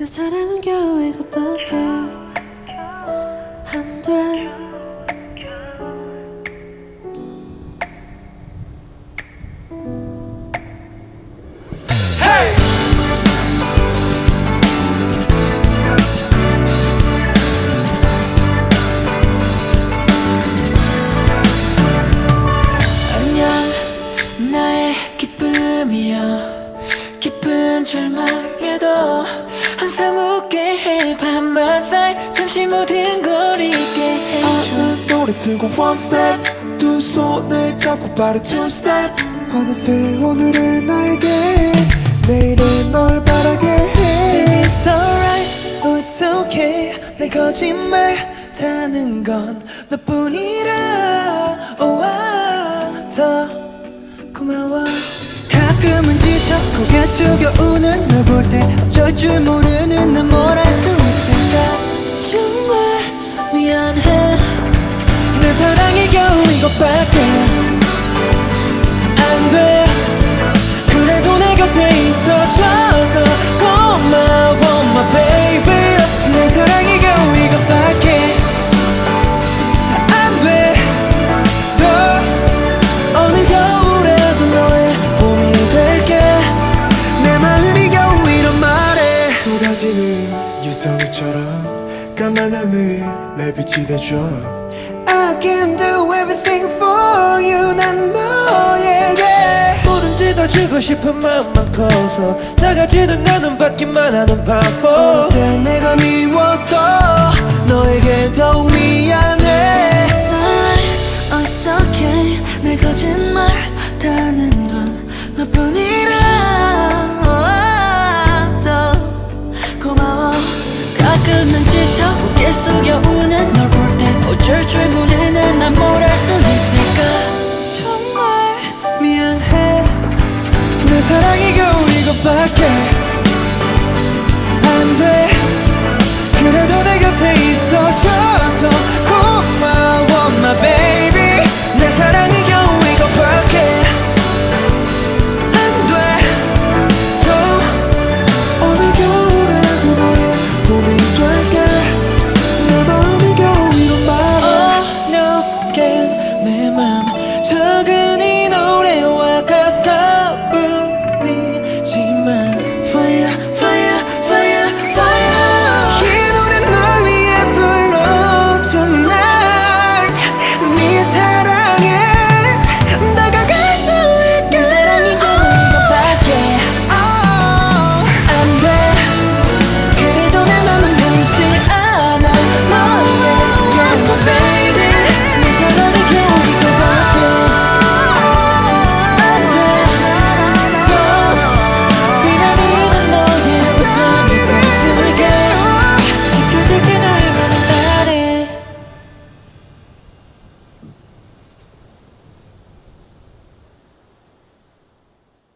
내 사랑은 겨우 이것밖에 노래 틀고 one step. 두 손을 잡고 빠른 two step. 어느새 오늘은 나에게 내일은 널 바라게 해. It's alright, oh it's okay. 내 거짓말 다는 건 너뿐이라. Oh, ah, 더 고마워. 가끔은 지쳐 고개 숙여 우는 널 볼 때 어쩔 줄 모르는 난 뭘 할 수 있을까? 정말 미안해. 내 사랑이 겨우 이것밖에 안 돼. 그래도 내 곁에 있어줘서 고마워 my baby. 내 사랑이 겨우 이것밖에 안 돼 더 어느 겨울에도 너의 봄이 될게. 내 마음이 겨우 이런 말에 쏟아지는 유성우처럼 까만 하늘 내 빛이 돼줘 I can do everything for you 난 너에게. 다 주고 싶은 마음만 커서 작아지는 나는 받기만 하는 바보. 어느새 내가 미워서 너에게 더욱 미안해. It's alright, it's okay 내 거짓말 다는 건 너뿐이라. 고마워. 가끔은 지쳐 고개 숙여 우는 널 볼 때 어쩔 줄 모르 겨